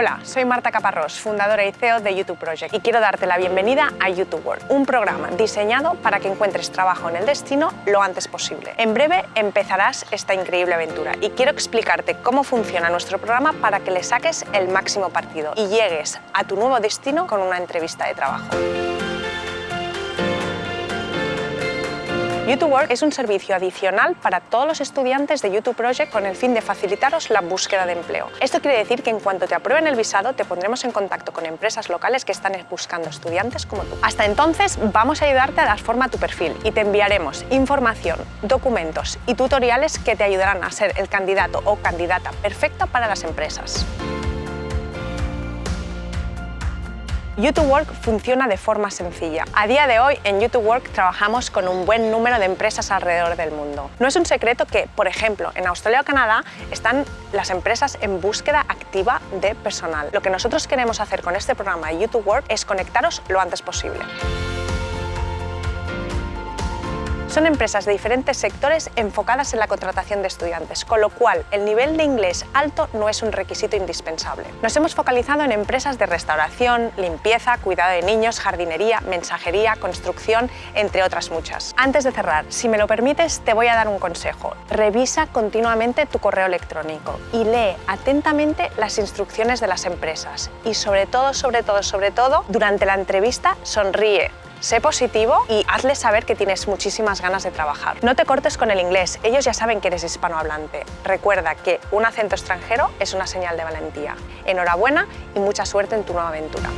Hola, soy Marta Caparrós, fundadora y CEO de YouTube Project y quiero darte la bienvenida a YouTube World, un programa diseñado para que encuentres trabajo en el destino lo antes posible. En breve empezarás esta increíble aventura y quiero explicarte cómo funciona nuestro programa para que le saques el máximo partido y llegues a tu nuevo destino con una entrevista de trabajo. YouTube Work es un servicio adicional para todos los estudiantes de YouTube Project con el fin de facilitaros la búsqueda de empleo. Esto quiere decir que en cuanto te aprueben el visado te pondremos en contacto con empresas locales que están buscando estudiantes como tú. Hasta entonces vamos a ayudarte a dar forma a tu perfil y te enviaremos información, documentos y tutoriales que te ayudarán a ser el candidato o candidata perfecta para las empresas. YouTube Work funciona de forma sencilla. A día de hoy en YouTube Work trabajamos con un buen número de empresas alrededor del mundo. No es un secreto que, por ejemplo, en Australia o Canadá están las empresas en búsqueda activa de personal. Lo que nosotros queremos hacer con este programa de YouTube Work es conectaros lo antes posible. Son empresas de diferentes sectores enfocadas en la contratación de estudiantes, con lo cual el nivel de inglés alto no es un requisito indispensable. Nos hemos focalizado en empresas de restauración, limpieza, cuidado de niños, jardinería, mensajería, construcción, entre otras muchas. Antes de cerrar, si me lo permites, te voy a dar un consejo. Revisa continuamente tu correo electrónico y lee atentamente las instrucciones de las empresas. Y sobre todo, sobre todo, sobre todo, durante la entrevista sonríe, Sé positivo y hazles saber que tienes muchísimas ganas de trabajar. No te cortes con el inglés, ellos ya saben que eres hispanohablante. Recuerda que un acento extranjero es una señal de valentía. Enhorabuena y mucha suerte en tu nueva aventura.